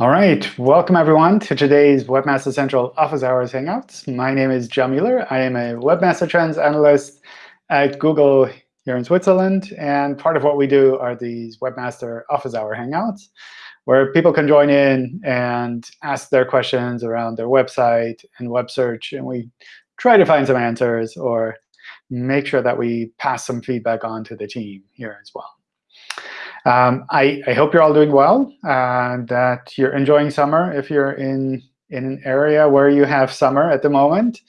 All right, welcome everyone to today's Webmaster Central Office Hours Hangouts. My name is John Mueller. I am a Webmaster Trends Analyst at Google here in Switzerland. And part of what we do are these Webmaster Office Hour Hangouts, where people can join in and ask their questions around their website and web search. And we try to find some answers or make sure that we pass some feedback on to the team here as well. Um, I, I, hope you're all doing well and that you're enjoying summer if you're in, in an area where you have summer at the moment,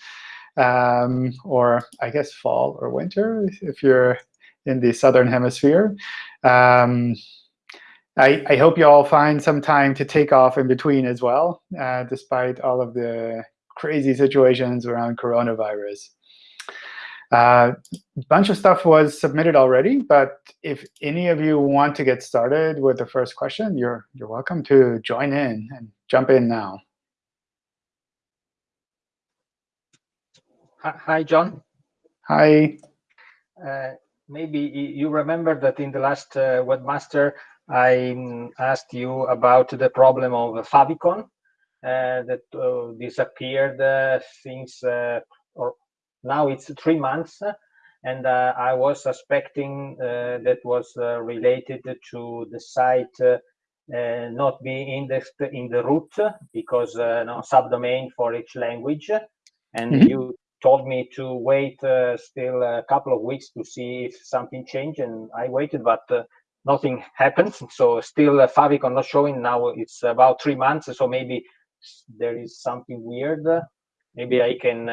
um, or I guess fall or winter if you're in the southern hemisphere. Um, I, I, hope you all find some time to take off in between as well, uh, despite all of the crazy situations around coronavirus. A uh, bunch of stuff was submitted already, but if any of you want to get started with the first question, you're, you're welcome to join in and jump in now. Hi, John. Hi. Uh, maybe you remember that in the last uh, Webmaster, I mm, asked you about the problem of favicon uh, that uh, disappeared uh, since or now it's three months and uh, I was suspecting uh, that was uh, related to the site uh, not being indexed in the root because uh, no subdomain for each language. And mm -hmm. you told me to wait uh, still a couple of weeks to see if something changed, and I waited, but nothing happened. So still uh, favicon not showing. Now it's about three months, so maybe there is something weird. Maybe I can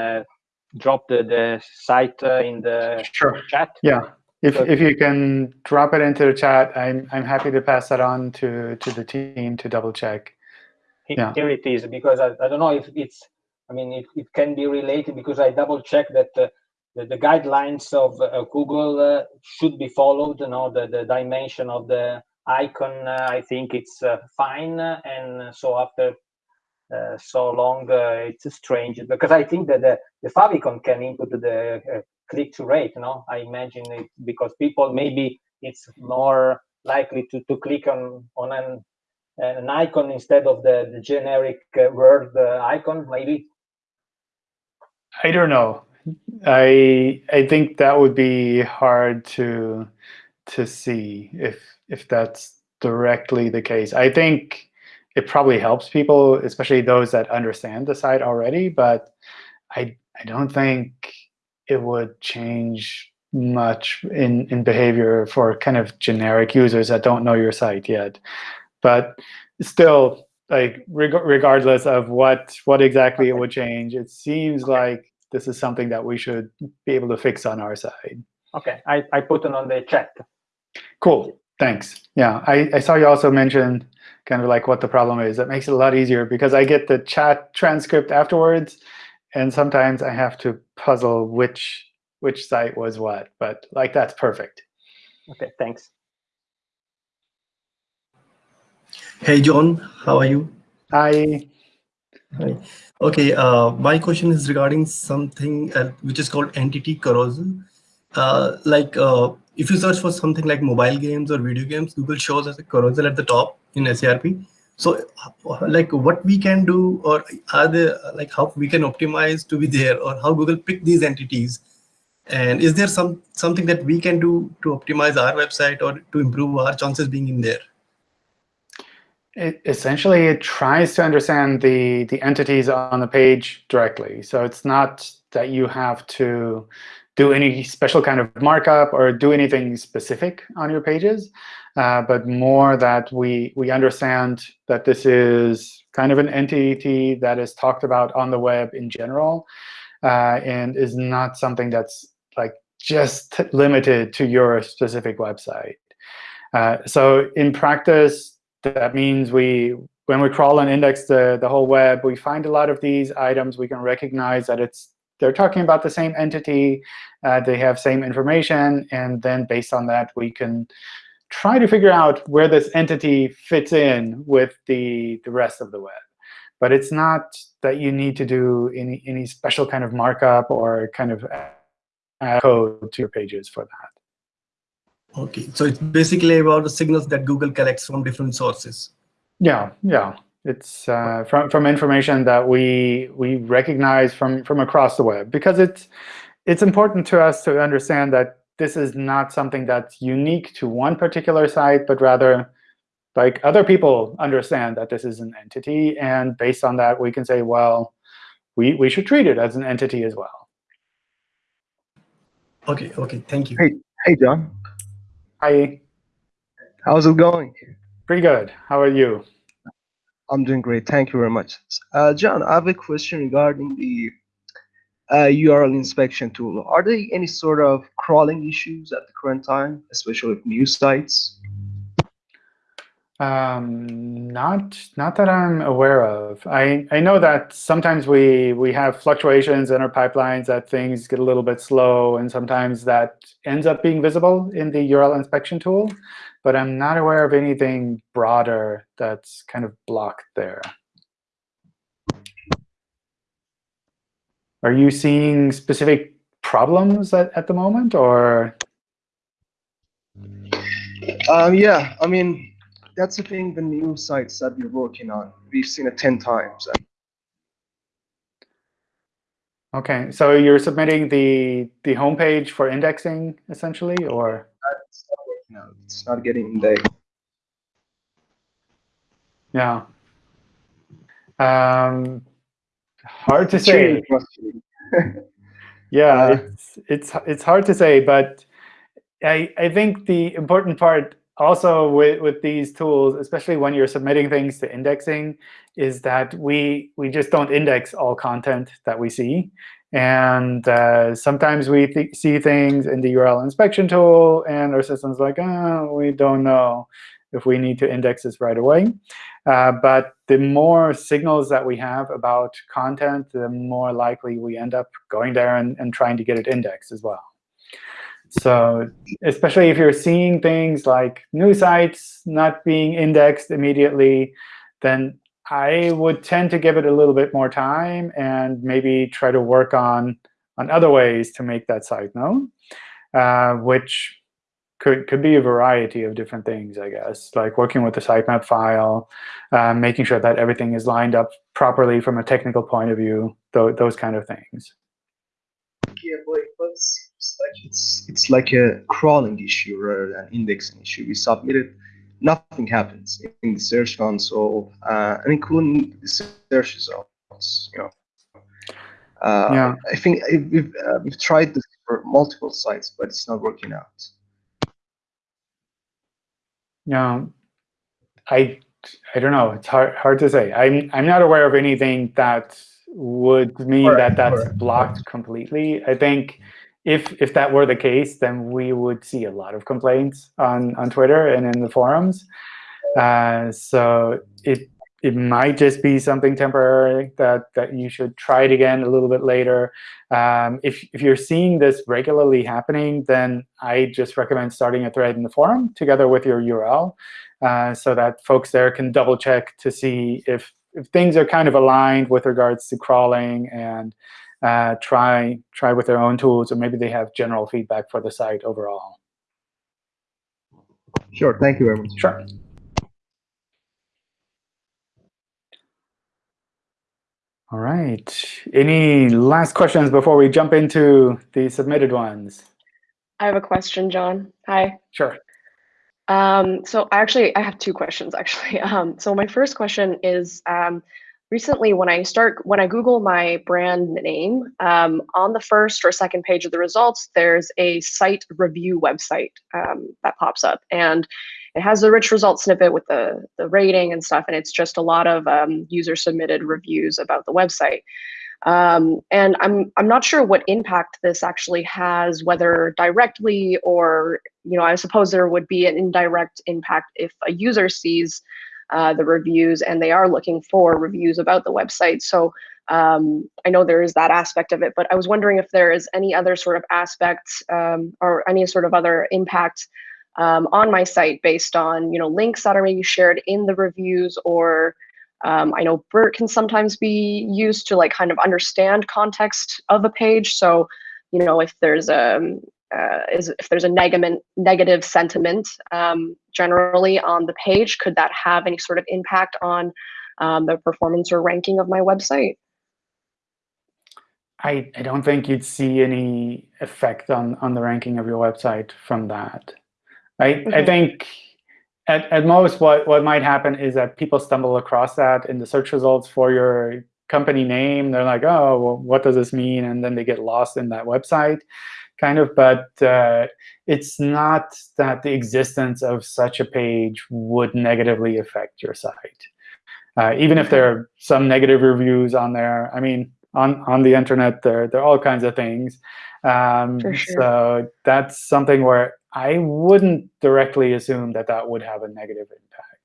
drop the, the site uh, in the sure. chat? Yeah. If, so, if you can drop it into the chat, I'm, I'm happy to pass that on to, to the team to double check. Yeah. Here it is, because I, I don't know if it's, I mean, it, it can be related because I double checked that uh, the, the, guidelines of uh, Google uh, should be followed, you know, the, the dimension of the icon, uh, I think it's uh, fine. And so after so long, uh, it's strange because I think that the, the favicon can input the uh, click-through rate. No, I imagine it because people maybe it's more likely to, to click on on an an icon instead of the, the generic word icon, maybe. I don't know. I I think that would be hard to to see if if that's directly the case. I think it probably helps people, especially those that understand the site already. But I, I don't think it would change much in, in behavior for kind of generic users that don't know your site yet. But still, like reg regardless of what what exactly it would change, it seems like this is something that we should be able to fix on our side. OK, I, I put it on the chat. Cool. Thanks. Yeah, I, I saw you also mention kind of like what the problem is. That makes it a lot easier because I get the chat transcript afterwards, and sometimes I have to puzzle which which site was what. But like that's perfect. OK, thanks. Hey, John. How are you? Hi. Hi. OK, uh, my question is regarding something uh, which is called entity carousel. Uh, like uh, if you search for something like mobile games or video games, Google shows us a carousel at the top in SERP. So uh, like what we can do or are there like how we can optimize to be there or how Google pick these entities? And is there some something that we can do to optimize our website or to improve our chances being in there? It, essentially, it tries to understand the, the entities on the page directly. So it's not that you have to do any special kind of markup or do anything specific on your pages, uh, but more that we, we understand that this is kind of an entity that is talked about on the web in general uh, and is not something that's like just limited to your specific website. Uh, so in practice, that means we when we crawl and index the, the whole web, we find a lot of these items. We can recognize that it's they're talking about the same entity. Uh, they have same information. And then based on that, we can try to figure out where this entity fits in with the, the rest of the web. But it's not that you need to do any, any special kind of markup or kind of add code to your pages for that. OK, so it's basically about the signals that Google collects from different sources. Yeah, yeah. It's uh, from from information that we we recognize from from across the web because it's it's important to us to understand that this is not something that's unique to one particular site, but rather like other people understand that this is an entity. And based on that, we can say, well, we, we should treat it as an entity as well. OK, OK, thank you. Hey, hey, John. Hi. How's it going? Pretty good. How are you? I'm doing great. Thank you very much. Uh, John, I have a question regarding the URL inspection tool. Are there any sort of crawling issues at the current time, especially with new sites? Um, not not that I'm aware of. I I know that sometimes we we have fluctuations in our pipelines that things get a little bit slow, and sometimes that ends up being visible in the URL inspection tool. But I'm not aware of anything broader that's kind of blocked there. Are you seeing specific problems at, at the moment, or? Um, yeah, I mean, that's the thing, the new sites that we're working on. We've seen it 10 times. OK, so you're submitting the, the homepage for indexing, essentially, or? It's not working out. It's not getting indexed. Yeah. Um, hard to say. yeah, Uh, it's, it's, it's hard to say. But I, I think the important part also with, with these tools, especially when you're submitting things to indexing, is that we, we just don't index all content that we see. And uh, sometimes we th see things in the URL inspection tool, and our system's like, oh, we don't know if we need to index this right away. Uh, but the more signals that we have about content, the more likely we end up going there and, and trying to get it indexed as well. So especially if you're seeing things like new sites not being indexed immediately, then I would tend to give it a little bit more time and maybe try to work on, on other ways to make that site known, uh, which could, could be a variety of different things, I guess, like working with the sitemap file, uh, making sure that everything is lined up properly from a technical point of view, th those kind of things. Yeah, but it's, it's like it's it's like a crawling issue rather than indexing issue. We submit it, nothing happens in the search console, uh, and including the search results. You know, uh, Yeah. I think we've uh, we've tried this for multiple sites, but it's not working out. Yeah, I I don't know. It's hard hard to say. I'm I'm not aware of anything that would mean Correct, that that's correct, blocked completely. I think if if that were the case, then we would see a lot of complaints on on Twitter and in the forums. Uh, so it it might just be something temporary that that you should try it again a little bit later. Um, if if you're seeing this regularly happening, then I just recommend starting a thread in the forum together with your URL, uh, so that folks there can double check to see if if things are kind of aligned with regards to crawling and uh, try try with their own tools, or maybe they have general feedback for the site overall. Sure. Thank you very much. Sure. All right. Any last questions before we jump into the submitted ones? I have a question, John. Hi. Sure. Um, so I actually, I have two questions actually. Um, so my first question is, um, recently when I start, when I Google my brand name, um, on the first or second page of the results, there's a site review website um, that pops up. And it has the rich result snippet with the, the rating and stuff. And it's just a lot of um, user submitted reviews about the website. Um, and I'm I'm not sure what impact this actually has, whether directly or you know I suppose there would be an indirect impact if a user sees uh, the reviews and they are looking for reviews about the website. So um, I know there is that aspect of it, but I was wondering if there is any other sort of aspect um, or any sort of other impact um, on my site based on you know links that are maybe shared in the reviews or um, I know BERT can sometimes be used to like kind of understand context of a page. So, you know, if there's a uh, is if there's a negative negative sentiment um, generally on the page, could that have any sort of impact on um, the performance or ranking of my website? I, I don't think you'd see any effect on, on the ranking of your website from that. I, I think at, at most what, what might happen is that people stumble across that in the search results for your company name. They're like, oh, well, what does this mean? And then they get lost in that website, kind of. But uh, it's not that the existence of such a page would negatively affect your site. Uh, even if there are some negative reviews on there, I mean, on, on the internet, there, there are all kinds of things. Um, sure. So that's something where I wouldn't directly assume that that would have a negative impact.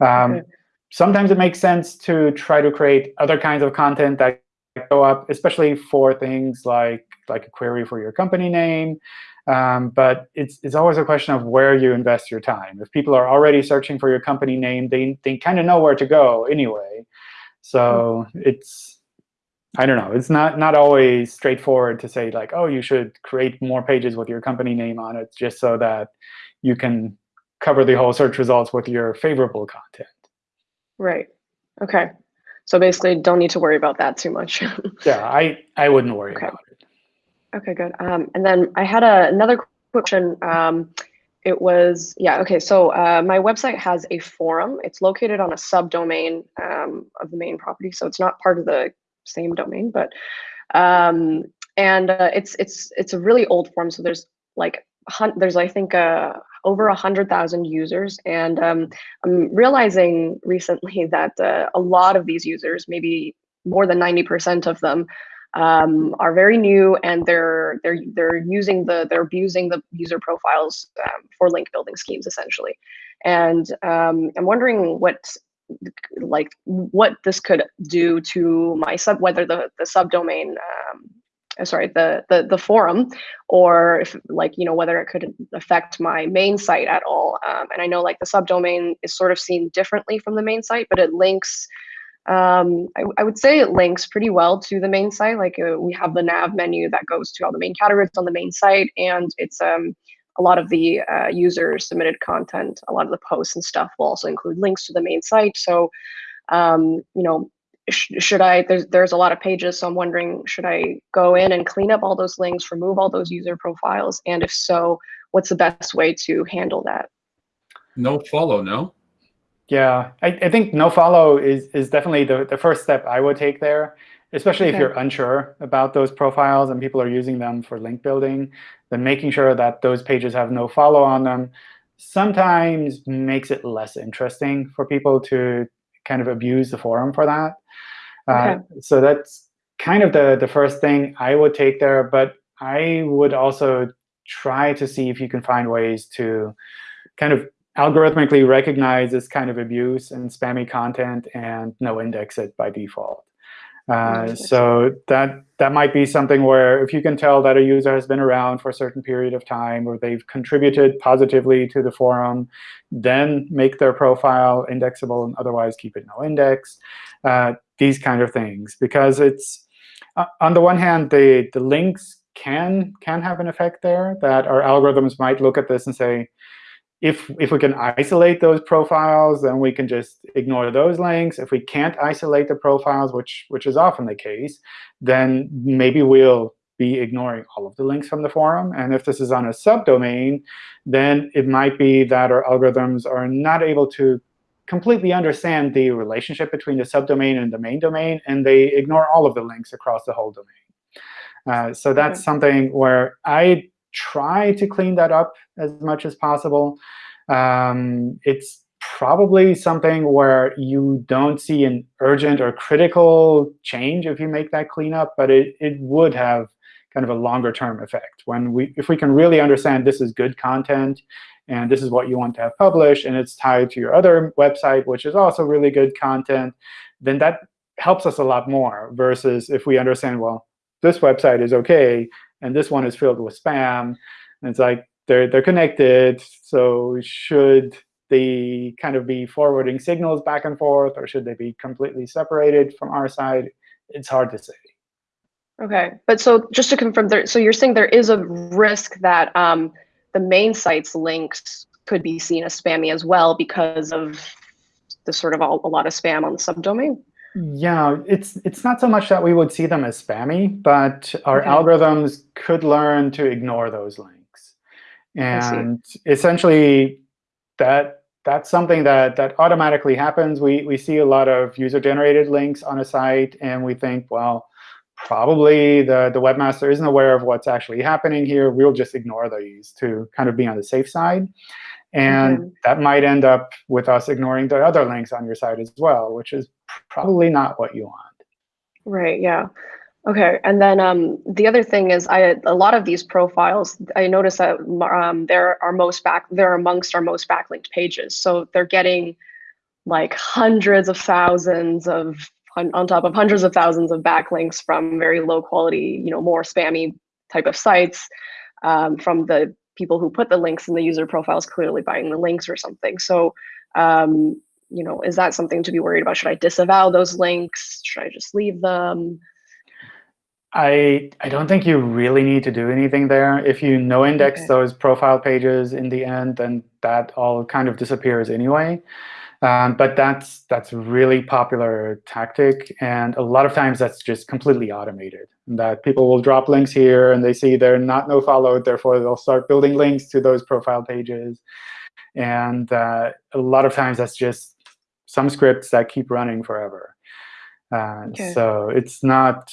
Um, Okay. Sometimes it makes sense to try to create other kinds of content that go up, especially for things like, like a query for your company name. Um, but it's, it's always a question of where you invest your time. If people are already searching for your company name, they, they kind of know where to go anyway. So it's, I don't know. It's not not always straightforward to say like, oh, you should create more pages with your company name on it, just so that you can cover the whole search results with your favorable content. Right. Okay. So basically, don't need to worry about that too much. Yeah, I I wouldn't worry Okay. about it. Okay, good. Um, and then I had a, another question. Um, it was, yeah, okay. So uh, my website has a forum. It's located on a subdomain um, of the main property. So it's not part of the same domain, but um, and uh, it's it's it's a really old form. So there's like there's I think uh, over a hundred thousand users, and um, I'm realizing recently that uh, a lot of these users, maybe more than ninety percent of them, um, are very new and they're they're they're using the they're abusing the user profiles um, for link building schemes essentially and um, i'm wondering what like what this could do to my sub whether the the subdomain um, uh, sorry the, the the forum or if like you know whether it could affect my main site at all um, and i know like the subdomain is sort of seen differently from the main site but it links um, I, I would say it links pretty well to the main site. Like uh, we have the nav menu that goes to all the main categories on the main site, and it's um, a lot of the uh, user submitted content, a lot of the posts and stuff will also include links to the main site. So, um, you know, sh- should I? There's there's a lot of pages, so I'm wondering, should I go in and clean up all those links, remove all those user profiles, and if so, what's the best way to handle that? No follow, no? Yeah, I, I think no follow is is definitely the, the first step I would take there, especially if you're unsure about those profiles and people are using them for link building, then making sure that those pages have no follow on them sometimes makes it less interesting for people to kind of abuse the forum for that. Uh, so that's kind of the, the first thing I would take there. But I would also try to see if you can find ways to kind of algorithmically recognize this kind of abuse and spammy content and no index it by default. Uh, so that that might be something where if you can tell that a user has been around for a certain period of time or they've contributed positively to the forum, then make their profile indexable and otherwise keep it no index. Uh, these kind of things, because it's uh, on the one hand, the the links can can have an effect there that our algorithms might look at this and say, if if we can isolate those profiles, then we can just ignore those links. If we can't isolate the profiles, which which is often the case, then maybe we'll be ignoring all of the links from the forum. And if this is on a subdomain, then it might be that our algorithms are not able to completely understand the relationship between the subdomain and the main domain, and they ignore all of the links across the whole domain. Uh, so that's Okay. something where I try to clean that up as much as possible. Um, it's probably something where you don't see an urgent or critical change if you make that cleanup, but it, it would have kind of a longer term effect. When we, if we can really understand this is good content, and this is what you want to have published, and it's tied to your other website, which is also really good content, then that helps us a lot more versus if we understand, well, this website is OK, and this one is filled with spam. And it's like they're they're connected. So should they kind of be forwarding signals back and forth, or should they be completely separated from our side? It's hard to say. Okay, but so just to confirm, there, so you're saying there is a risk that um, the main site's links could be seen as spammy as well because of the sort of a, a lot of spam on the subdomain? Yeah, it's it's not so much that we would see them as spammy, but our Okay. algorithms could learn to ignore those links. And essentially, that that's something that that automatically happens. We we see a lot of user-generated links on a site, and we think, well, probably the the webmaster isn't aware of what's actually happening here. We'll just ignore these to kind of be on the safe side. And Okay. that might end up with us ignoring the other links on your site as well, which is probably not what you want. Right. Yeah. Okay. And then um, the other thing is, I a lot of these profiles, I notice that um, they're our most back, they're amongst our most backlinked pages. So they're getting like hundreds of thousands of on on top of hundreds of thousands of backlinks from very low quality, you know, more spammy type of sites um, from the people who put the links in the user profiles clearly buying the links or something. So, um, you know, is that something to be worried about? Should I disavow those links? Should I just leave them? I I don't think you really need to do anything there. If you no index Okay. those profile pages in the end, then that all kind of disappears anyway. Um, but that's that's really popular tactic, and a lot of times that's just completely automated. That people will drop links here, and they see they're not no followed, therefore they'll start building links to those profile pages. And uh, a lot of times that's just some scripts that keep running forever. Uh, Okay. So it's not.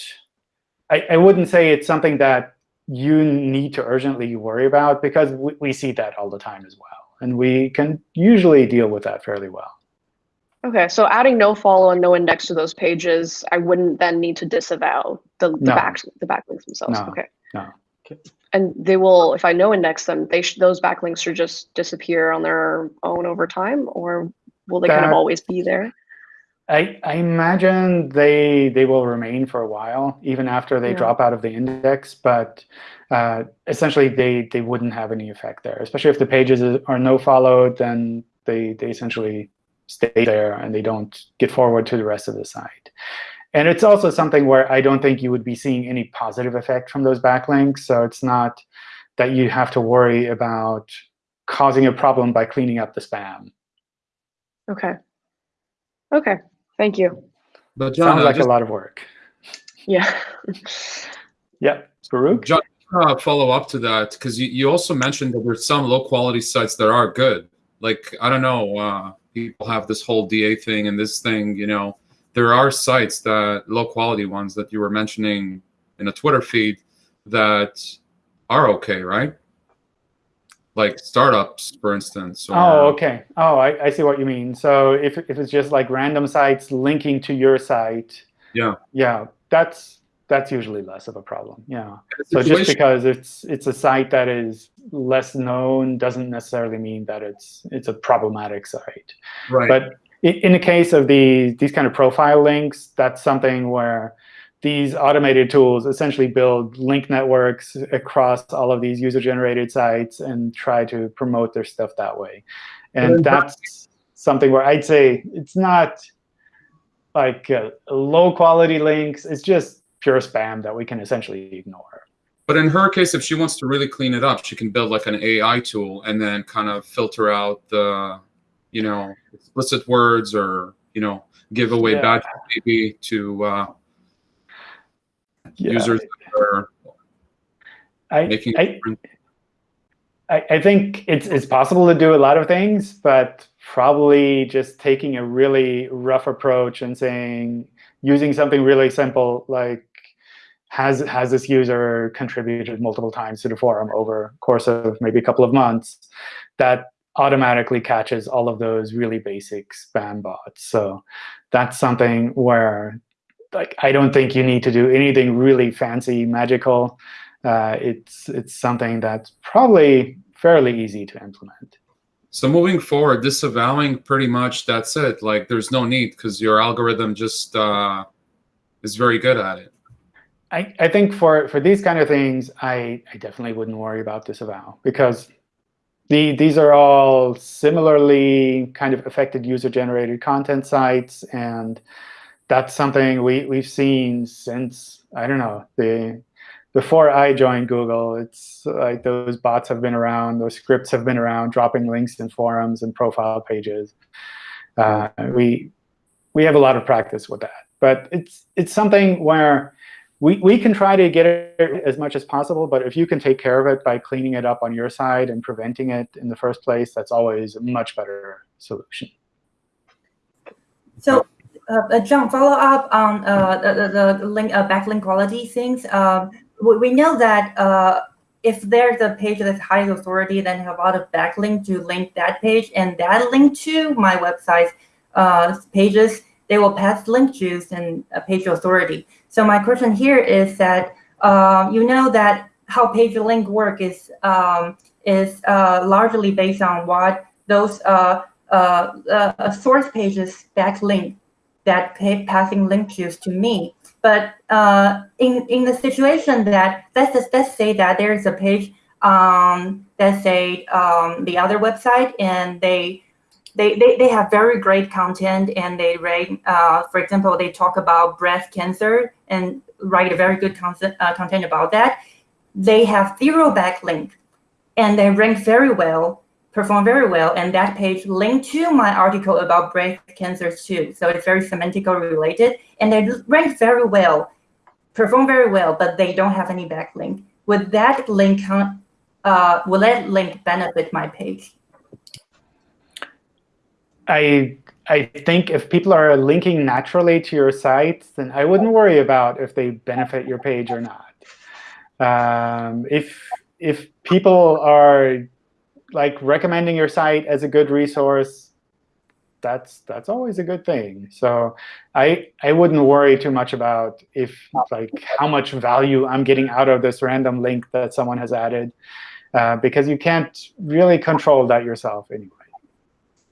I, I wouldn't say it's something that you need to urgently worry about because we, we see that all the time as well. And we can usually deal with that fairly well. Okay, so adding no follow and no index to those pages, I wouldn't then need to disavow the, the No. back the backlinks themselves. No, Okay. no. Okay. And they will, if I no index them, they those backlinks should just disappear on their own over time, or will they kind of always be there? I, I imagine they they will remain for a while, even after they Yeah. drop out of the index. But uh, essentially, they they wouldn't have any effect there. Especially if the pages are no followed, then they they essentially stay there and they don't get forward to the rest of the site. And it's also something where I don't think you would be seeing any positive effect from those backlinks. So it's not that you have to worry about causing a problem by cleaning up the spam. Okay. Okay. Thank you. But John, Sounds like just, a lot of work. Yeah. Yeah, Baruch? John, uh, follow up to that because you, you also mentioned that there's some low quality sites that are good. Like I don't know, uh, people have this whole DA thing and this thing. You know, there are sites that low quality ones that you were mentioning in a Twitter feed that are okay, right? Like startups, for instance. Or, Oh, okay. Oh, I, I see what you mean. So if, if it's just like random sites linking to your site, Yeah. yeah, that's that's usually less of a problem. Yeah. So just because it's it's a site that is less known doesn't necessarily mean that it's it's a problematic site. right. But in, in the case of the these kind of profile links, that's something where these automated tools essentially build link networks across all of these user-generated sites and try to promote their stuff that way. And that's something where I'd say it's not like uh, low-quality links. It's just pure spam that we can essentially ignore. But in her case, if she wants to really clean it up, she can build like an AI tool and then kind of filter out the, you know, explicit words or you know, give away Yeah. bad maybe to uh, Yeah. users that are I, making. I, I, I think it's it's possible to do a lot of things, but probably just taking a really rough approach and saying using something really simple like has has this user contributed multiple times to the forum over course of maybe a couple of months that automatically catches all of those really basic spam bots. So that's something where like I don't think you need to do anything really fancy, magical. Uh, it's it's something that's probably fairly easy to implement. So moving forward, disavowing pretty much that's it. Like there's no need because your algorithm just uh, is very good at it. I, I think for, for these kind of things, I, I definitely wouldn't worry about disavow because the, these are all similarly kind of affected user-generated content sites, and that's something we, we've seen since, I don't know, the before I joined Google, it's like those bots have been around, those scripts have been around, dropping links in forums and profile pages. Uh, we we have a lot of practice with that, but it's it's something where we, we can try to get it as much as possible, but if you can take care of it by cleaning it up on your side and preventing it in the first place, that's always a much better solution. So, uh, uh John, follow up on uh, the, the link, uh, backlink quality things. Um, we, we know that if there's a page that's high authority, then have a lot of backlink to link that page, and that link to my website's pages, they will pass link juice and page authority. So my question here is that uh, you know that how PageRank work is um, is largely based on what those uh source pages backlink that passing link juice to me. But uh, in in the situation that let's just, let's say that there is a page um, let's say um, the other website and they they, they, they have very great content and they rate, uh, for example, they talk about breast cancer and write a very good content, uh, content about that. They have zero backlink and they rank very well, perform very well. And that page linked to my article about breast cancer too. So it's very semantically related and they rank very well, perform very well, but they don't have any backlink. Would that link, uh, will that link benefit my page? I I think if people are linking naturally to your site, then I wouldn't worry about if they benefit your page or not. Um, if if people are like recommending your site as a good resource, that's that's always a good thing. So I I wouldn't worry too much about if like how much value I'm getting out of this random link that someone has added, uh, because you can't really control that yourself anyway.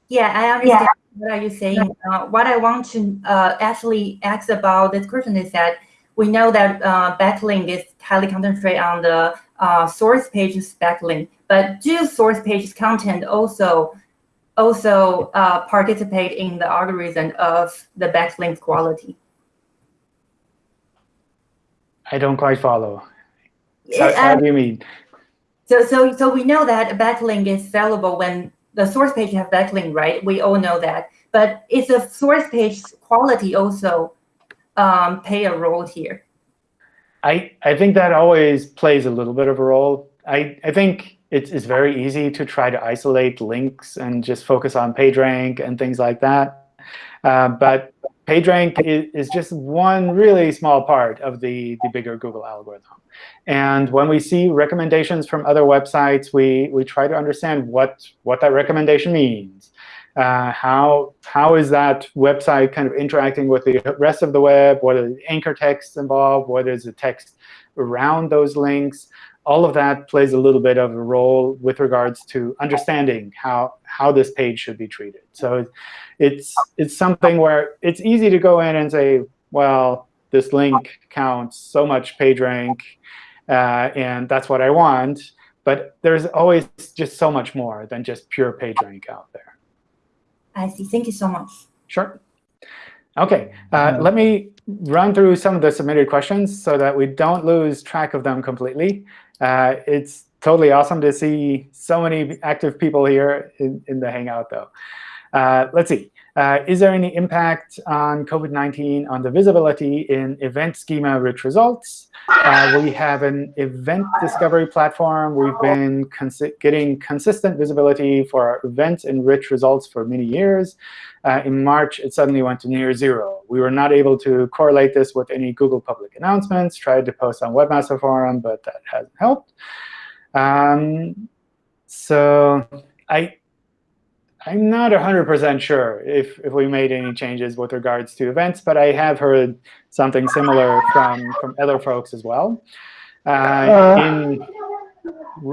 Yeah, I understand yeah. what are you saying. Uh, what I want to uh, actually ask about this question is that we know that uh, backlink is highly concentrated on the uh, source pages backlink, but do source pages content also also uh, participate in the algorithm of the backlink quality? I don't quite follow. How, how do you mean? So, so, so we know that a backlink is valuable when the source page have backlink, right? We all know that. But is the source page quality also um, play a role here? I, I think that always plays a little bit of a role. I, I think it's, it's very easy to try to isolate links and just focus on PageRank and things like that. Uh, but PageRank is, is just one really small part of the, the bigger Google algorithm. And when we see recommendations from other websites, we, we try to understand what, what that recommendation means. Uh, how, how is that website kind of interacting with the rest of the web? What are the anchor texts involved? What is the text around those links? All of that plays a little bit of a role with regards to understanding how, how this page should be treated. So it's, it's something where it's easy to go in and say, well, this link counts so much PageRank, uh, and that's what I want. But there's always just so much more than just pure PageRank out there. I see. Thank you so much. Sure. OK, uh, let me run through some of the submitted questions so that we don't lose track of them completely. Uh, it's totally awesome to see so many active people here in, in the Hangout, though. Uh, let's see. Uh, is there any impact on COVID-19 on the visibility in event schema-rich results? Uh, we have an event discovery platform. We've been consi getting consistent visibility for events and rich results for many years. Uh, in March, it suddenly went to near zero. We were not able to correlate this with any Google public announcements. Tried to post on Webmaster Forum, but that hasn't helped. Um, so I I'm not 100% sure if, if we made any changes with regards to events, but I have heard something similar from, from other folks as well. Uh, uh, in...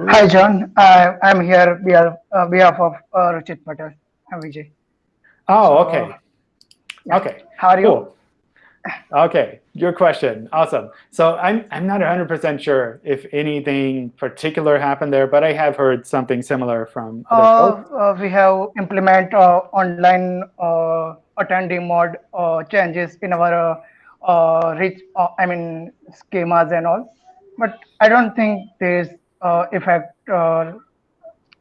Hi, John. Uh, I'm here on uh, behalf of uh, Ruchit Patel. I'm Vijay. Oh, OK. Yeah. OK. How are you? Cool. OK, your question. Awesome. So I'm, I'm not 100% sure if anything particular happened there, but I have heard something similar from uh. Uh, we have implement uh, online uh, attendee mode uh, changes in our uh, reach, I mean, schemas and all. But I don't think there's effect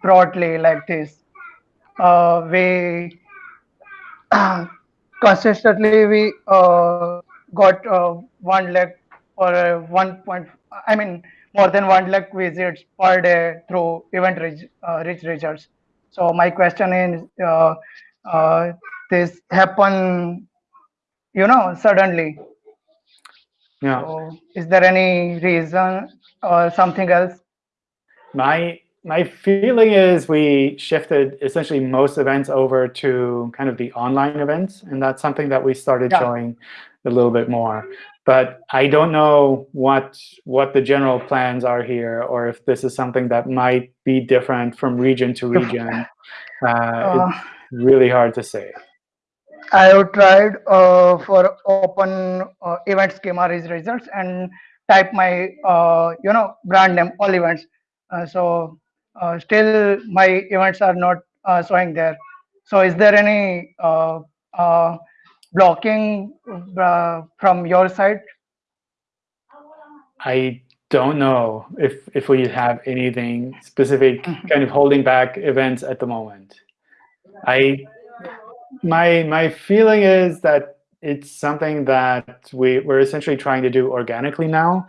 broadly like this. we consistently we uh, got uh, one lakh or uh, one point. I mean more than one lakh visits per day through event rich, uh, rich results. So my question is, uh, uh, this happen, you know, suddenly. Yeah. So is there any reason or something else? My my feeling is we shifted essentially most events over to kind of the online events, and that's something that we started Yeah. showing a little bit more. But I don't know what what the general plans are here, or if this is something that might be different from region to region. Uh, Uh, it's really hard to say. I have tried uh, for open uh, event schema results and type my uh, you know brand name all events. Uh, so uh, still my events are not uh, showing there. So is there any uh, uh, blocking uh, from your side? I don't know if if we have anything specific kind of holding back events at the moment. I my my feeling is that it's something that we we're essentially trying to do organically now,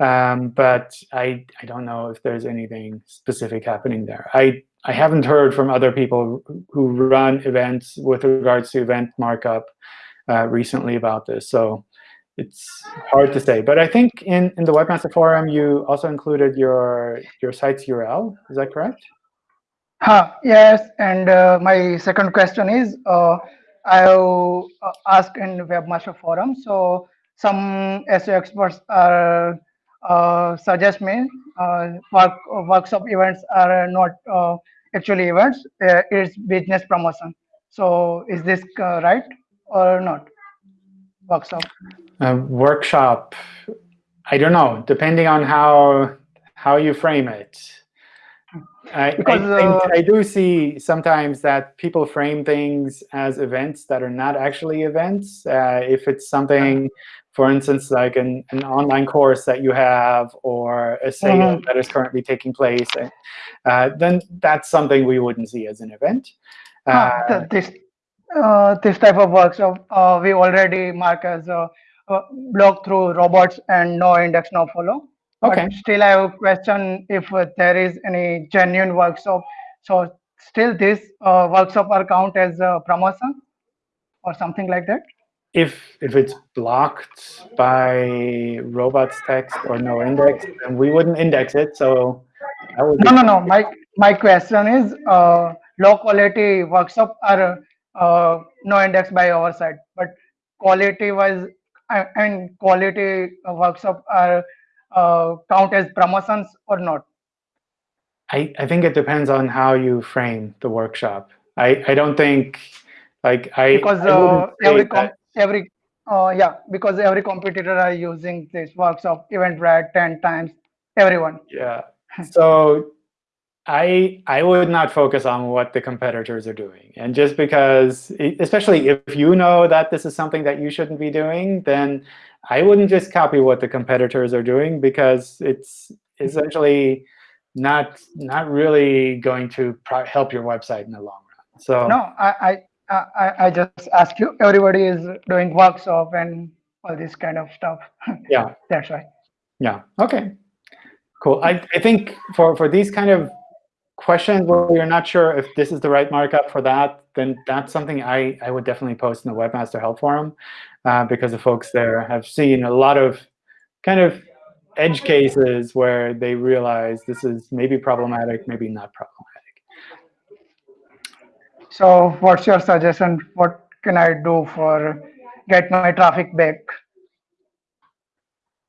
um, but I I don't know if there's anything specific happening there. I I haven't heard from other people who run events with regards to event markup uh, recently about this, so it's hard to say. But I think in in the Webmaster Forum you also included your your site's URL. Is that correct? Huh, yes, and uh, my second question is, uh, I'll ask asked in Webmaster Forum, so some SEO experts are uh, suggest me uh, work, workshop events are not uh, actually events, uh, it's business promotion. So is this uh, right or not? Workshop. A workshop. I don't know. Depending on how how you frame it. I, I, Because, uh, I do see sometimes that people frame things as events that are not actually events. Uh, if it's something, for instance, like an, an online course that you have or a sale Mhm. that is currently taking place, uh, then that's something we wouldn't see as an event. Huh, Uh, this uh, this type of workshop uh, we already mark as a, a block through robots and no index no follow but Okay. still i have a question if uh, there is any genuine workshop so still this uh, workshop are count as a promotion or something like that if if it's blocked by robots text or no index, then we wouldn't index it. So no no no my my question is uh, low quality workshop are uh, no index by our side but quality wise I, I mean quality workshop are uh, count as promotions or not I, I think it depends on how you frame the workshop. I, I don't think like I because I uh, every com- every uh, yeah because every competitor are using this workshop eventbrite 10 times everyone Yeah. So I I would not focus on what the competitors are doing. And just because, especially if you know that this is something that you shouldn't be doing, then I wouldn't just copy what the competitors are doing because it's essentially not not really going to pro- help your website in the long run. So no I, I I, I just ask you everybody is doing workshop and all this kind of stuff yeah. that's right. Yeah. Okay. Cool. I, I think for, for these kind of questions where you're not sure if this is the right markup for that, then that's something I, I would definitely post in the Webmaster Help Forum uh, because the folks there have seen a lot of kind of edge cases where they realize this is maybe problematic, maybe not problematic. So what's your suggestion what can i do for get my traffic back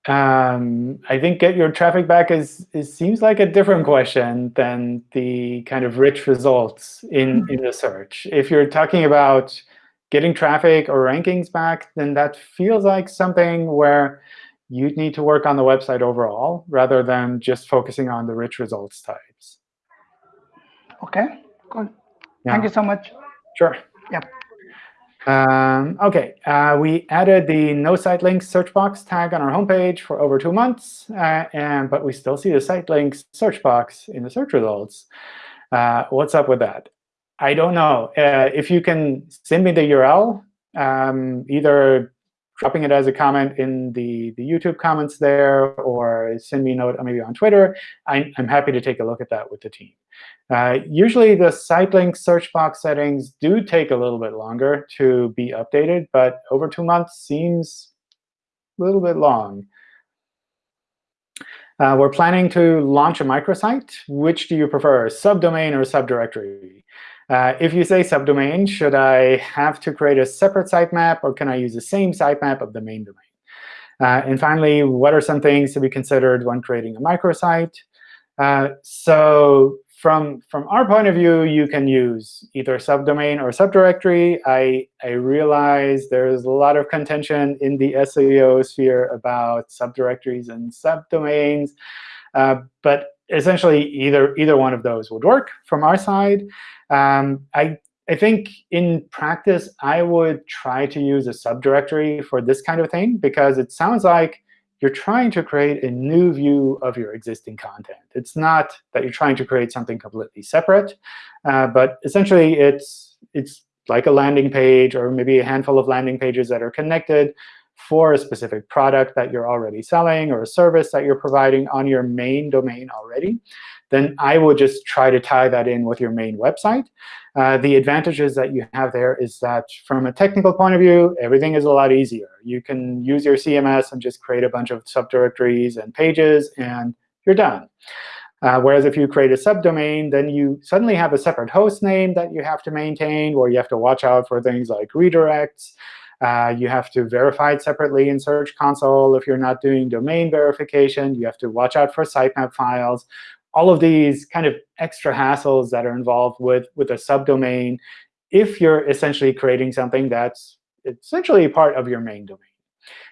Um, I think get your traffic back is, is seems like a different question than the kind of rich results in, in the search. If you're talking about getting traffic or rankings back, then that feels like something where you'd need to work on the website overall rather than just focusing on the rich results types. okay cool Yeah. thank you so much Sure. Yep. Um, OK, uh, we added the no site links search box tag on our homepage for over two months, uh, and but we still see the site links search box in the search results. Uh, what's up with that? I don't know. Uh, if you can send me the URL, um, either dropping it as a comment in the, the YouTube comments there, or send me a note maybe on Twitter, I'm, I'm happy to take a look at that with the team. Uh, usually, the site link search box settings do take a little bit longer to be updated, but over two months seems a little bit long. Uh, we're planning to launch a microsite. Which do you prefer, subdomain or subdirectory? Uh, if you say subdomain, should I have to create a separate sitemap, or can I use the same sitemap of the main domain? Uh, and finally, what are some things to be considered when creating a microsite? Uh, so from, from our point of view, you can use either subdomain or subdirectory. I, I realize there's a lot of contention in the SEO sphere about subdirectories and subdomains. Uh, but essentially, either, either one of those would work from our side. Um, I, I think in practice, I would try to use a subdirectory for this kind of thing, because it sounds like you're trying to create a new view of your existing content. It's not that you're trying to create something completely separate, uh, but essentially it's, it's like a landing page or maybe a handful of landing pages that are connected for a specific product that you're already selling or a service that you're providing on your main domain already then I would just try to tie that in with your main website. Uh, the advantages that you have there is that from a technical point of view, everything is a lot easier. You can use your CMS and just create a bunch of subdirectories and pages, and you're done. Uh, whereas if you create a subdomain, then you suddenly have a separate host name that you have to maintain, where you have to watch out for things like redirects. Uh, you have to verify it separately in Search Console. If you're not doing domain verification, you have to watch out for sitemap files all of these kind of extra hassles that are involved with, with a subdomain if you're essentially creating something that's essentially part of your main domain.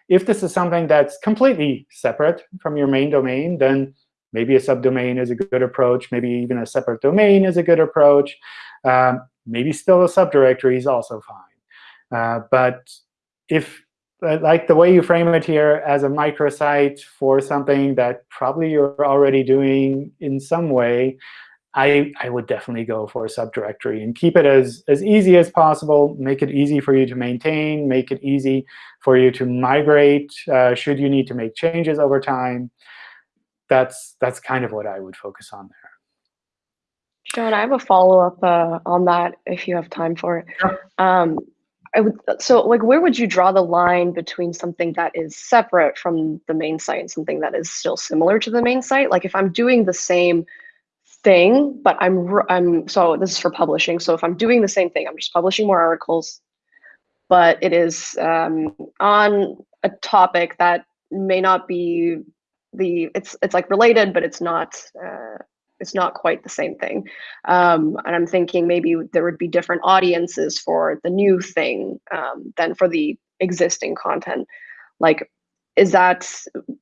If this is something that's completely separate from your main domain, then maybe a subdomain is a good approach. Maybe even a separate domain is a good approach. Um, maybe still a subdirectory is also fine. Uh, but if like the way you frame it here as a microsite for something that probably you're already doing in some way, I, I would definitely go for a subdirectory and keep it as, as easy as possible. Make it easy for you to maintain. Make it easy for you to migrate uh, should you need to make changes over time. That's, that's kind of what I would focus on there. John, I have a follow-up uh, on that if you have time for it. Sure. Um, I would so like where would you draw the line between something that is separate from the main site and something that is still similar to the main site? Like if I'm doing the same thing, but I'm I'm so this is for publishing. So if I'm doing the same thing, I'm just publishing more articles, but it is um, on a topic that may not be the it's it's like related, but it's not uh, it's not quite the same thing. Um, and I'm thinking maybe there would be different audiences for the new thing um, than for the existing content. Like, is that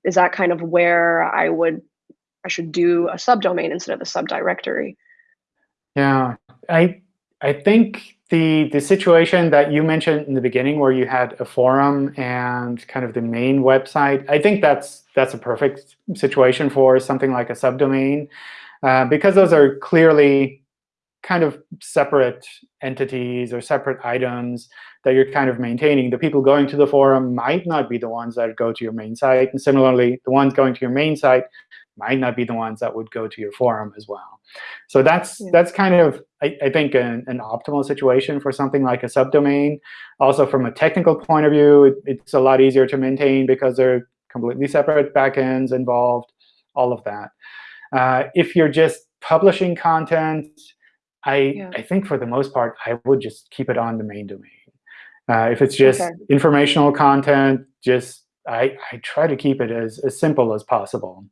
is that kind of where I would I should do a subdomain instead of a subdirectory? Yeah, I I think the the situation that you mentioned in the beginning, where you had a forum and kind of the main website, I think that's that's a perfect situation for something like a subdomain. Uh, because those are clearly kind of separate entities or separate items that you're kind of maintaining. The people going to the forum might not be the ones that go to your main site. And similarly, the ones going to your main site might not be the ones that would go to your forum as well. So that's yeah. that's kind of, I, I think, an, an, optimal situation for something like a subdomain. Also, from a technical point of view, it, it's a lot easier to maintain because they're completely separate backends involved, all of that. Uh, if you're just publishing content, I, yeah. I think for the most part, I would just keep it on the main domain. Uh, if it's just okay. informational content, just I, I try to keep it as, as simple as possible.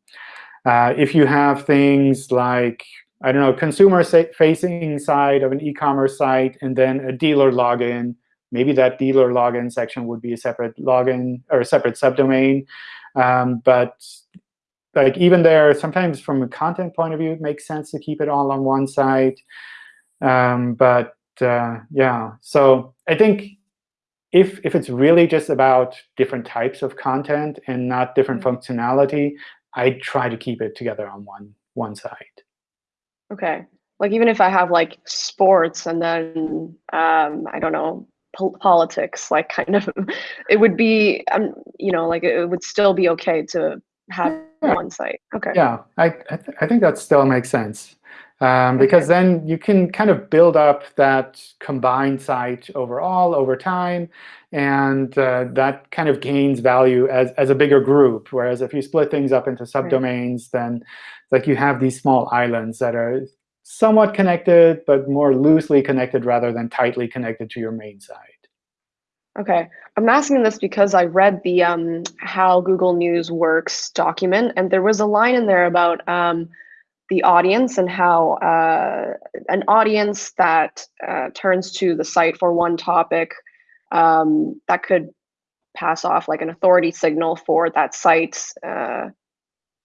Uh, if you have things like, I don't know, consumer-facing side of an e-commerce site, and then a dealer login, maybe that dealer login section would be a separate login or a separate subdomain. Um, but like even there, sometimes from a content point of view, it makes sense to keep it all on one site. Um, but uh, yeah, so I think if if it's really just about different types of content and not different mm -hmm. functionality, I try to keep it together on one one site. Okay. like even if I have like sports and then um, I don't know po politics, like kind of, it would be um, you know like it would still be okay to have Yeah. one site. Okay. Yeah, I I, th I think that still makes sense. Um, because then you can kind of build up that combined site overall over time, and uh, that kind of gains value as, as a bigger group. Whereas if you split things up into subdomains, then like you have these small islands that are somewhat connected, but more loosely connected rather than tightly connected to your main site. Okay, I'm asking this because I read the um, how Google News works document, and there was a line in there about um, the audience and how uh, an audience that uh, turns to the site for one topic um, that could pass off like an authority signal for that site, uh,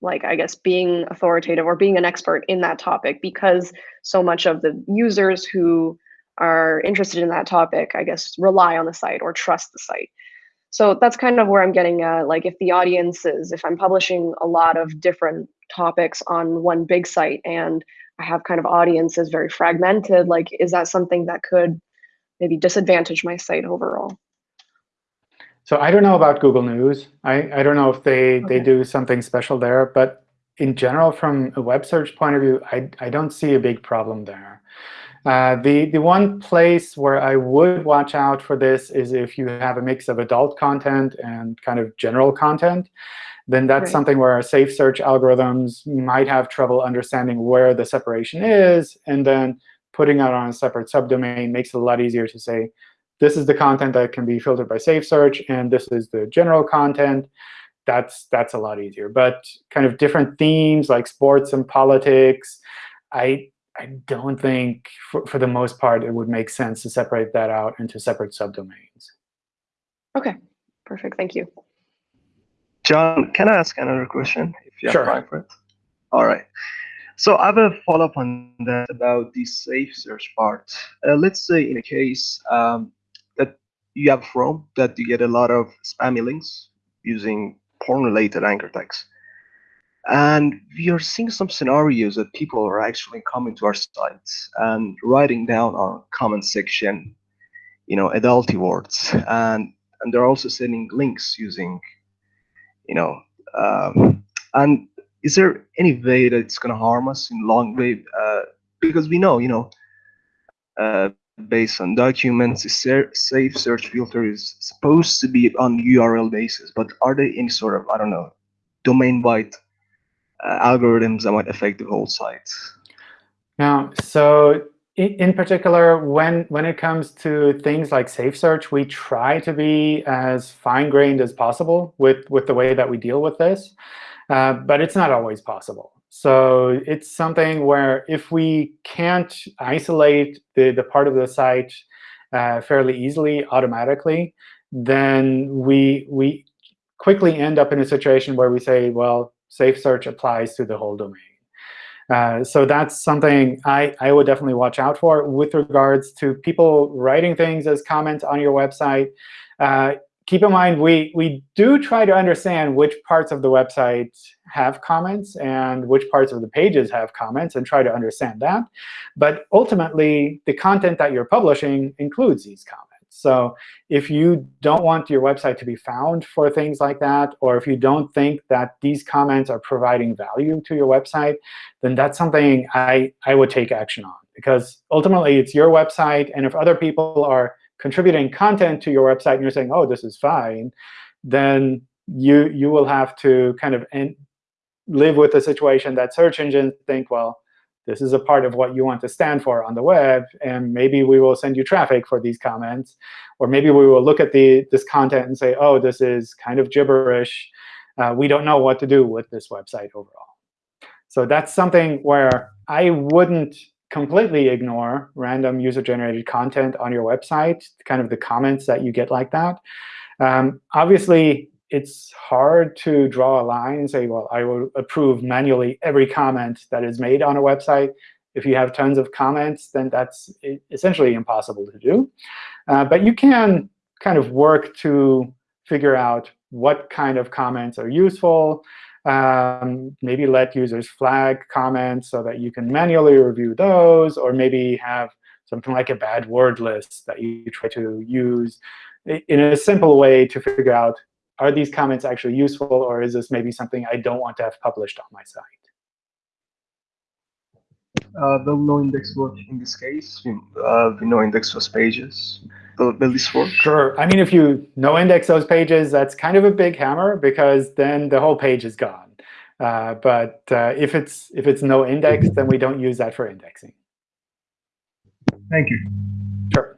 like I guess being authoritative or being an expert in that topic because so much of the users who are interested in that topic, I guess, rely on the site or trust the site. So that's kind of where I'm getting at. Like if the audience is, if I'm publishing a lot of different topics on one big site and I have kind of audiences very fragmented, like is that something that could maybe disadvantage my site overall? So I don't know about Google News. I, I don't know if they, they do something special there. But in general, from a web search point of view, I, I don't see a big problem there. Uh, the, the one place where I would watch out for this is if you have a mix of adult content and kind of general content. Then that's Right. something where our safe search algorithms might have trouble understanding where the separation is. And then putting it on a separate subdomain makes it a lot easier to say, this is the content that can be filtered by safe search, and this is the general content. That's that's a lot easier. But kind of different themes like sports and politics, I I don't think for, for the most part it would make sense to separate that out into separate subdomains. Okay, perfect. Thank you. John, can I ask another question if you have Sure. time for it? All right. So I have a follow-up on that about the safe search part. Uh, let's say in a case um, that you have Chrome that you get a lot of spammy links using porn-related anchor tags. And we are seeing some scenarios that people are actually coming to our sites and writing down our comment section, you know, adulty words, and and they're also sending links using, you know, um, and is there any way that it's going to harm us in long way? Uh, because we know, you know, uh, based on documents, safe search filter is supposed to be on URL basis, but are there any sort of, I don't know, domain-wide algorithms that might affect the whole site? Now, so in, in particular, when when it comes to things like safe search, we try to be as fine-grained as possible with with the way that we deal with this, uh, but it's not always possible. So it's something where if we can't isolate the, the part of the site uh, fairly easily automatically, then we we quickly end up in a situation where we say, well, safe search applies to the whole domain. Uh, so that's something I, I would definitely watch out for with regards to people writing things as comments on your website. Uh, keep in mind, we, we do try to understand which parts of the website have comments and which parts of the pages have comments and try to understand that. But ultimately, the content that you're publishing includes these comments. So if you don't want your website to be found for things like that, or if you don't think that these comments are providing value to your website, then that's something I, I would take action on. Because ultimately, it's your website. And if other people are contributing content to your website and you're saying, oh, this is fine, then you, you will have to kind of live with the situation that search engines think, well, this is a part of what you want to stand for on the web, and maybe we will send you traffic for these comments. Or maybe we will look at the, this content and say, oh, this is kind of gibberish. Uh, we don't know what to do with this website overall. So that's something where I wouldn't completely ignore random user-generated content on your website, kind of the comments that you get like that. Um, obviously, it's hard to draw a line and say, well, I will approve manually every comment that is made on a website. If you have tons of comments, then that's essentially impossible to do. Uh, but you can kind of work to figure out what kind of comments are useful, Um, maybe let users flag comments so that you can manually review those, or maybe have something like a bad word list that you try to use in a simple way to figure out, are these comments actually useful, or is this maybe something I don't want to have published on my site? Uh, will no index work in this case? Uh, we no index those pages. Will, will this work? Sure. I mean, if you no index those pages, that's kind of a big hammer because then the whole page is gone. Uh, but uh, if it's if it's no index, then we don't use that for indexing. Thank you. Sure.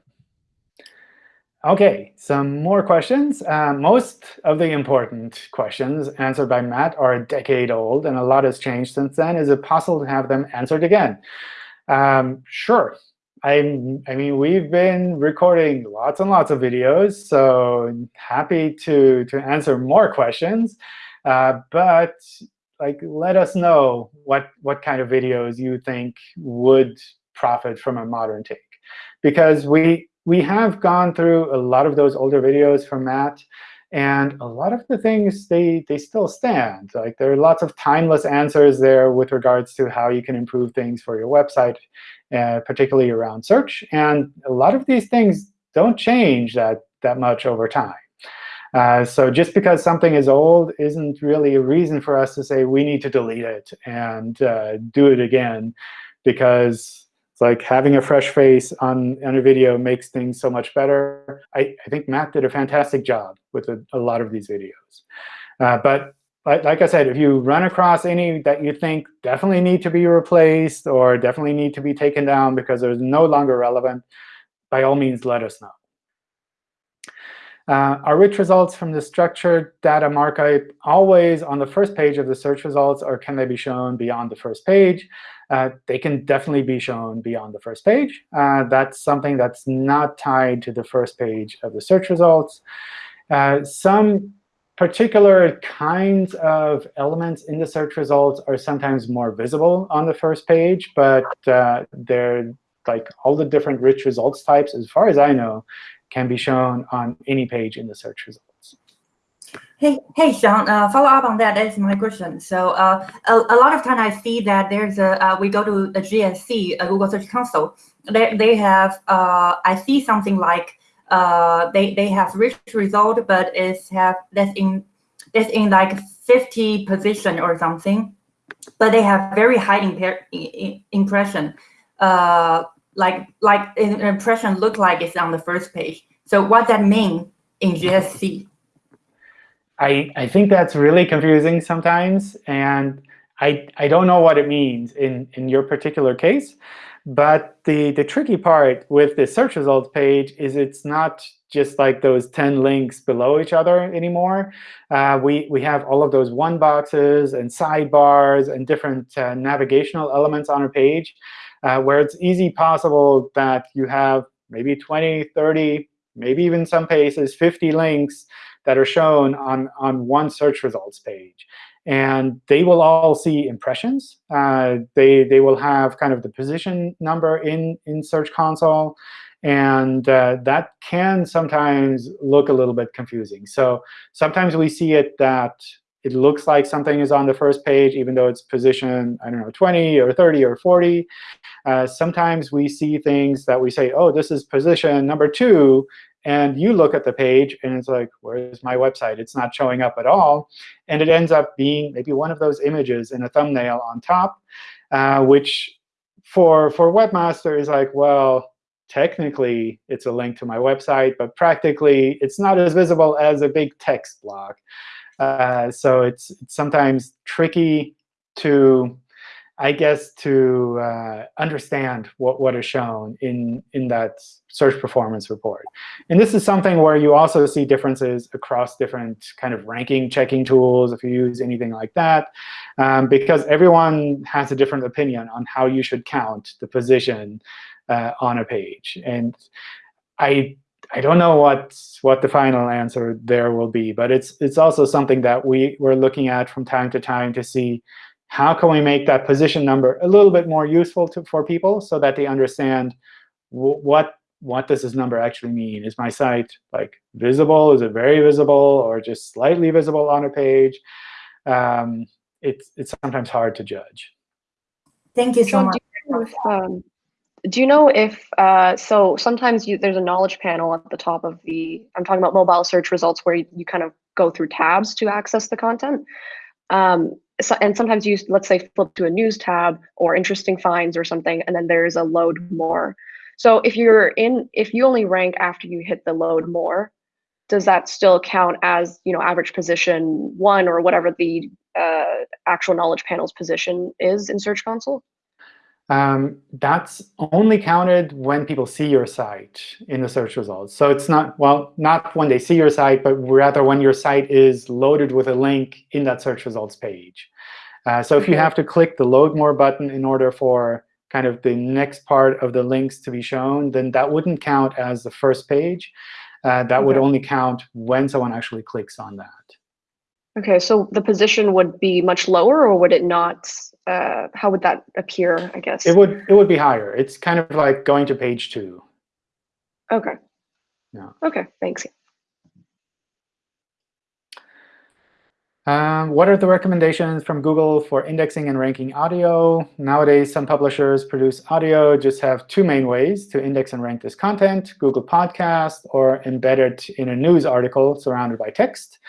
OK, some more questions. Uh, most of the important questions answered by Matt are a decade old, and a lot has changed since then. Is it possible to have them answered again? Um, sure. I'm, I mean, we've been recording lots and lots of videos, so happy to, to answer more questions. Uh, but like, let us know what, what kind of videos you think would profit from a modern take. Because we, we have gone through a lot of those older videos from Matt, and a lot of the things, they, they still stand. Like There are lots of timeless answers there with regards to how you can improve things for your website, uh, particularly around search. And a lot of these things don't change that, that much over time. Uh, so just because something is old isn't really a reason for us to say we need to delete it and uh, do it again, because it's like having a fresh face on, on a video makes things so much better. I, I think Matt did a fantastic job with a, a lot of these videos. Uh, but like, like I said, if you run across any that you think definitely need to be replaced or definitely need to be taken down because they're no longer relevant, by all means, let us know. Uh, are rich results from the structured data markup always on the first page of the search results, or can they be shown beyond the first page? Uh, they can definitely be shown beyond the first page. Uh, that's something that's not tied to the first page of the search results. Uh, some particular kinds of elements in the search results are sometimes more visible on the first page, but uh, they're like all the different rich results types, as far as I know, can be shown on any page in the search results. Hey, hey, Sean. Uh, follow up on that. That's my question. So, uh, a, a lot of time I see that there's a uh, we go to the GSC, a Google Search Console. They they have uh, I see something like uh, they they have rich result, but it's have that's in it's in like 50 position or something, but they have very high impression. Uh, like like impression look like it's on the first page. So what that mean in GSC? I, I think that's really confusing sometimes. And I, I don't know what it means in, in your particular case. But the, the tricky part with the search results page is it's not just like those 10 links below each other anymore. Uh, we, we have all of those one boxes and sidebars and different uh, navigational elements on a page uh, where it's easy possible that you have maybe 20, 30, maybe even some cases 50 links that are shown on, on one search results page. And they will all see impressions. Uh, they, they will have kind of the position number in, in Search Console. And uh, that can sometimes look a little bit confusing. So sometimes we see it that it looks like something is on the first page, even though it's position, I don't know, 20 or 30 or 40. Uh, sometimes we see things that we say, oh, this is position number two, and you look at the page, and it's like, where's my website? It's not showing up at all. And it ends up being maybe one of those images in a thumbnail on top, uh, which for, for Webmaster is like, well, technically it's a link to my website, but practically it's not as visible as a big text block. Uh, so it's, it's sometimes tricky to I guess, to uh, understand what, what is shown in, in that search performance report. And this is something where you also see differences across different kind of ranking checking tools, if you use anything like that, um, because everyone has a different opinion on how you should count the position uh, on a page. And I I don't know what what the final answer there will be, but it's it's also something that we we're looking at from time to time to see how can we make that position number a little bit more useful to, for people so that they understand what what does this number actually mean? Is my site like visible? Is it very visible or just slightly visible on a page? Um, it's it's sometimes hard to judge. Thank you so John, much. do you know if, um, do you know if uh, so sometimes you, there's a knowledge panel at the top of the i'm talking about mobile search results where you, you kind of go through tabs to access the content um, and sometimes you let's say flip to a news tab or interesting finds or something and then there's a load more. So if you're in if you only rank after you hit the load more does that still count as you know average position one or whatever the uh, actual knowledge panel's position is in search console um, that's only counted when people see your site in the search results. So it's not, well, not when they see your site, but rather when your site is loaded with a link in that search results page. Uh, so if you have to click the Load More button in order for kind of the next part of the links to be shown, then that wouldn't count as the first page. Uh, that would only count when someone actually clicks on that. Okay, so the position would be much lower, or would it not? Uh, how would that appear? I guess. It would it would be higher. It's kind of like going to page two. Okay. Yeah. Okay. Thanks. Um, what are the recommendations from Google for indexing and ranking audio? Nowadays, some publishers produce audio, just have two main ways to index and rank this content, Google Podcast or embed it in a news article surrounded by text.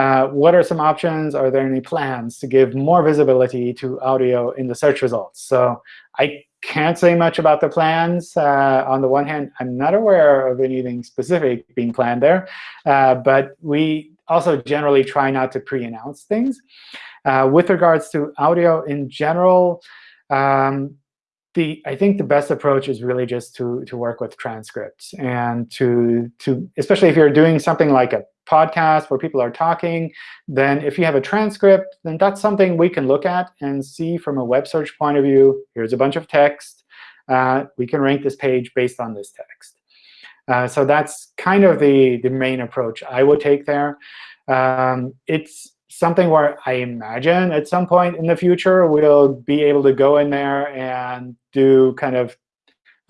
Uh, what are some options? Are there any plans to give more visibility to audio in the search results? So I can't say much about the plans. Uh, on the one hand, I'm not aware of anything specific being planned there. Uh, but we also generally try not to pre-announce things. Uh, with regards to audio in general, um, the I think the best approach is really just to to work with transcripts and to to especially if you're doing something like a podcast where people are talking, then if you have a transcript, then that's something we can look at and see from a web search point of view. Here's a bunch of text. Uh, we can rank this page based on this text. Uh, so that's kind of the, the main approach I would take there. Um, it's something where I imagine at some point in the future we'll be able to go in there and do kind of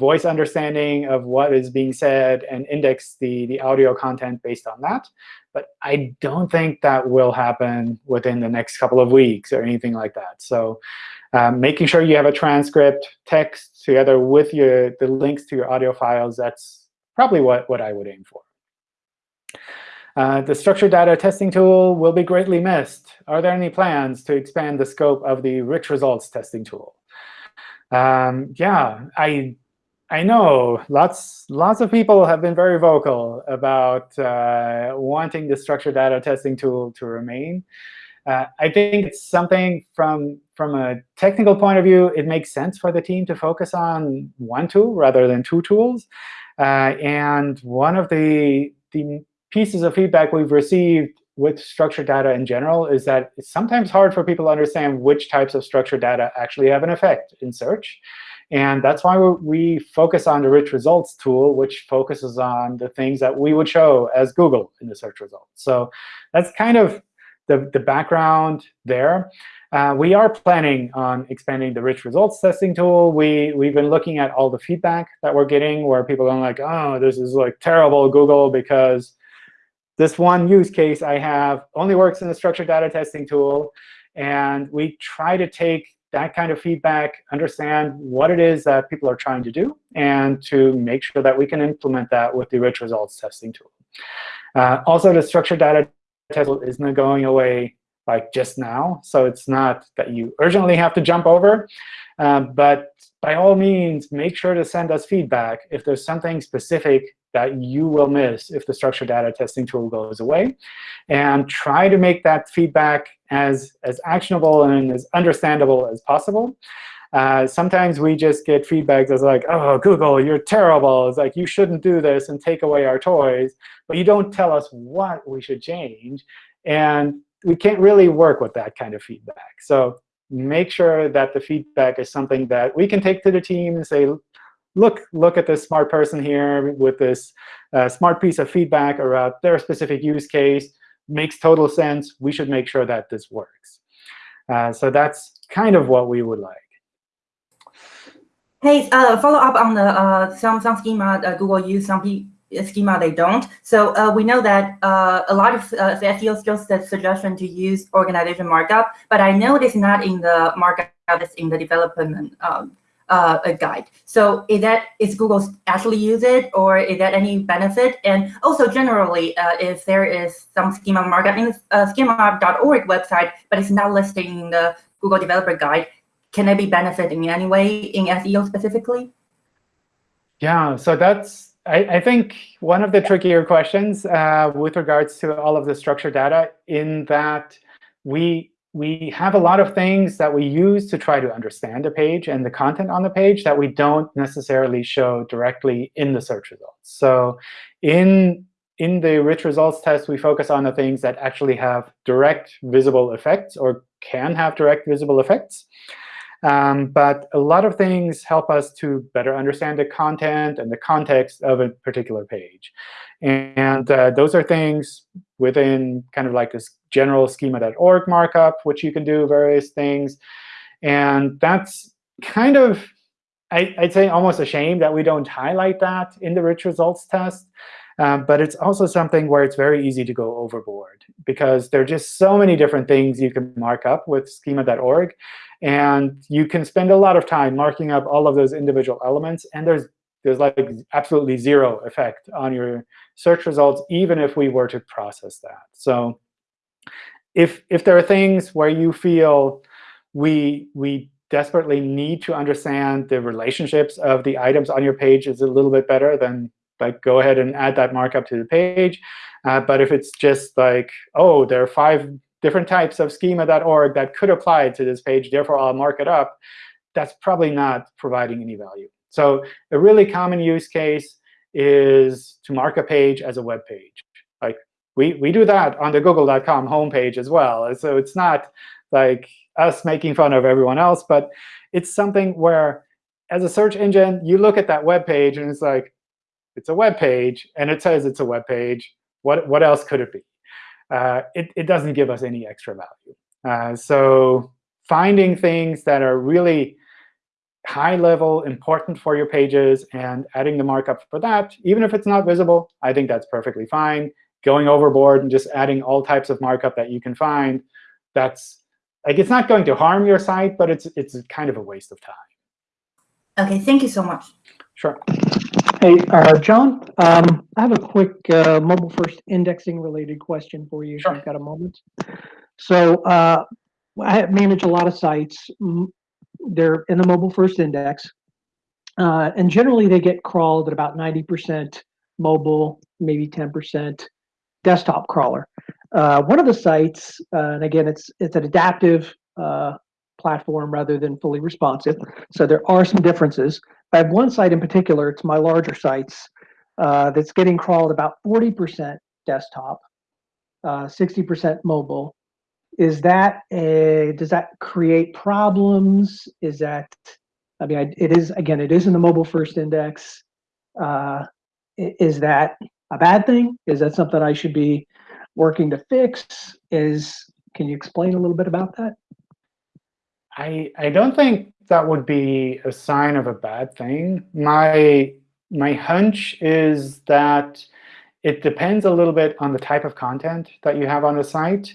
voice understanding of what is being said and index the, the audio content based on that. But I don't think that will happen within the next couple of weeks or anything like that. So um, making sure you have a transcript, text together with your the links to your audio files, that's probably what, what I would aim for. Uh, the structured data testing tool will be greatly missed. Are there any plans to expand the scope of the rich results testing tool? Um, yeah, I I know lots lots of people have been very vocal about uh, wanting the structured data testing tool to remain. Uh, I think it's something from from a technical point of view, it makes sense for the team to focus on one tool rather than two tools. Uh, and one of the, the pieces of feedback we've received with structured data in general is that it's sometimes hard for people to understand which types of structured data actually have an effect in search. And that's why we focus on the rich results tool, which focuses on the things that we would show as Google in the search results. So that's kind of the, the background there. Uh, we are planning on expanding the rich results testing tool. We, we've been looking at all the feedback that we're getting where people are like, oh, this is like terrible, Google, because this one use case I have only works in the structured data testing tool. And we try to take that kind of feedback, understand what it is that people are trying to do, and to make sure that we can implement that with the rich results testing tool. Uh, also, the structured data test isn't going away like just now. So it's not that you urgently have to jump over. Um, but by all means, make sure to send us feedback if there's something specific that you will miss if the structured data testing tool goes away. And try to make that feedback as, as actionable and as understandable as possible. Uh, sometimes we just get feedback that's like, oh, Google, you're terrible. It's like, you shouldn't do this and take away our toys. But you don't tell us what we should change. And we can't really work with that kind of feedback. So make sure that the feedback is something that we can take to the team and say, look, look at this smart person here with this uh, smart piece of feedback about their specific use case. Makes total sense. We should make sure that this works. Uh, so that's kind of what we would like. Hey, uh, follow up on the uh, some some schema uh, Google use. Some schema they don't. So uh, we know that uh, a lot of uh, SEO still says suggestion to use organization markup, but I know it's not in the markup that's in the development um, uh, guide. So is that is Google actually use it, or is that any benefit? And also generally, uh, if there is some schema markup in the schema.org website, but it's not listed in the Google Developer Guide, can it be benefiting in any way in SEO specifically? Yeah, so that's, I, I think, one of the trickier questions uh, with regards to all of the structured data in that we, we have a lot of things that we use to try to understand a page and the content on the page that we don't necessarily show directly in the search results. So in, in the rich results test, we focus on the things that actually have direct visible effects or can have direct visible effects. Um, but a lot of things help us to better understand the content and the context of a particular page. And uh, those are things within kind of like this general schema.org markup, which you can do various things. And that's kind of, I, would say, almost a shame that we don't highlight that in the rich results test. Um, but it's also something where it's very easy to go overboard, because there are just so many different things you can mark up with schema.org. And you can spend a lot of time marking up all of those individual elements. And there's there's like absolutely zero effect on your search results, even if we were to process that. So if if there are things where you feel we we desperately need to understand the relationships of the items on your page is a little bit better, then like go ahead and add that markup to the page. Uh, but if it's just like, oh, there are five different types of schema.org that could apply to this page, therefore I'll mark it up, that's probably not providing any value. So a really common use case is to mark a page as a web page. Like we, we do that on the google.com homepage as well. So it's not like us making fun of everyone else, but it's something where as a search engine, you look at that web page and it's like, it's a web page, and it says it's a web page. What, what else could it be? uh, it, it doesn't give us any extra value. Uh, so finding things that are really high level, important for your pages, and adding the markup for that, even if it's not visible, I think that's perfectly fine. Going overboard and just adding all types of markup that you can find, that's like it's not going to harm your site, but it's it's kind of a waste of time. OK, thank you so much. Sure. Hey, uh, John, um, I have a quick uh, mobile first indexing related question for you sure. if you've got a moment. So uh, I manage a lot of sites. They're in the mobile first index. Uh, and generally, they get crawled at about 90% mobile, maybe 10% desktop crawler. Uh, one of the sites, uh, and again, it's it's an adaptive platform rather than fully responsive. So there are some differences. I have one site in particular, it's my larger sites, uh, that's getting crawled about 40% desktop, 60% uh, mobile. Is that a, does that create problems? Is that, I mean, I, it is, again, it is in the mobile first index. Uh, is that a bad thing? Is that something I should be working to fix? Is, can you explain a little bit about that? I, I don't think that would be a sign of a bad thing. My, my hunch is that it depends a little bit on the type of content that you have on the site.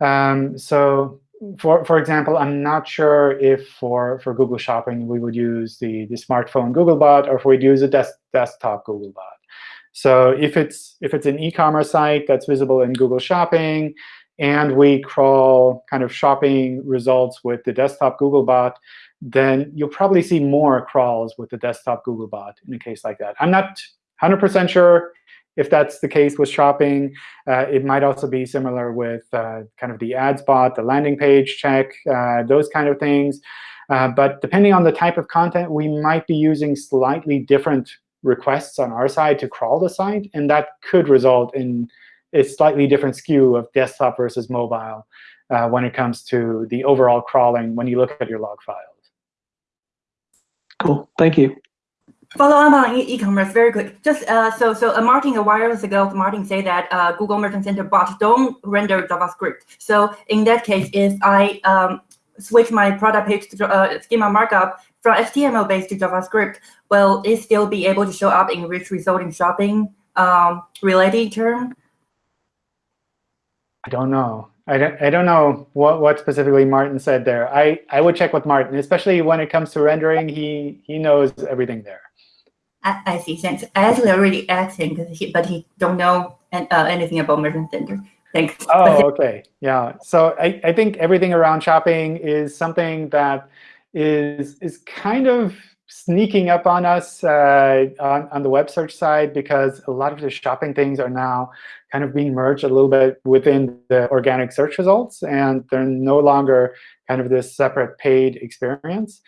Um, so for, for example, I'm not sure if for, for Google Shopping we would use the, the smartphone Googlebot or if we'd use a des desktop Googlebot. So if it's, if it's an e-commerce site that's visible in Google Shopping, and we crawl kind of shopping results with the desktop Googlebot, then you'll probably see more crawls with the desktop Googlebot in a case like that. I'm not 100% sure if that's the case with shopping. Uh, it might also be similar with uh, kind of the ad spot, the landing page check, uh, those kind of things. Uh, but depending on the type of content, we might be using slightly different requests on our side to crawl the site. And that could result in a slightly different skew of desktop versus mobile uh, when it comes to the overall crawling when you look at your log files. Cool. Thank you. Follow up on e-commerce very quick. Just uh, so so uh, Martin a while ago, Martin said that uh, Google Merchant Center bots don't render JavaScript. So in that case, if I um, switch my product page to uh, schema markup from HTML based to JavaScript, will it still be able to show up in rich result in shopping um, related term? I don't know. I don't, I don't know what, what specifically Martin said there. I, I would check with Martin, especially when it comes to rendering. He, he knows everything there. I, see. Thanks. Actually already asked him, he, but he don't know uh, anything about Merchant Center. Thanks. Oh, okay. Yeah. So I, I think everything around shopping is something that is is kind of sneaking up on us uh, on, on the web search side because a lot of the shopping things are now kind of being merged a little bit within the organic search results, and they're no longer kind of this separate paid experience.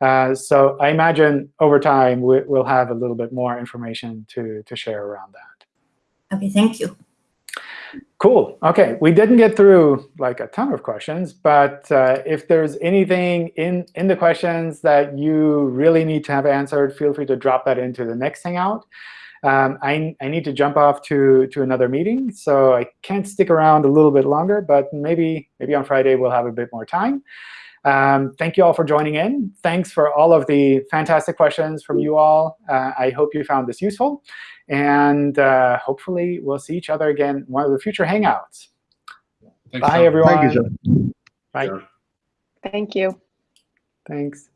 Uh, so I imagine over time we, we'll have a little bit more information to, to share around that. Okay, thank you. Cool. OK, we didn't get through like a ton of questions, but uh, if there's anything in, in the questions that you really need to have answered, feel free to drop that into the next Hangout. Um, I, I need to jump off to, to another meeting, so I can't stick around a little bit longer, but maybe, maybe on Friday we'll have a bit more time. Um, thank you all for joining in. Thanks for all of the fantastic questions from you all. Uh, I hope you found this useful. And uh, hopefully, we'll see each other again in one of the future Hangouts. Thanks, Bye, John. everyone. Thank you, John. Bye. Sure. Thank you. Thanks.